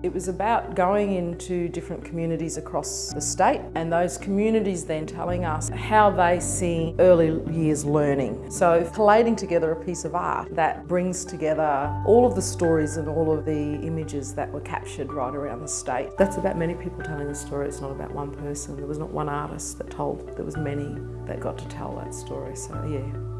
It was about going into different communities across the state and those communities then telling us how they see early years learning. So collating together a piece of art that brings together all of the stories and all of the images that were captured right around the state. That's about many people telling the story, it's not about one person. There was not one artist that told, there was many that got to tell that story, so yeah.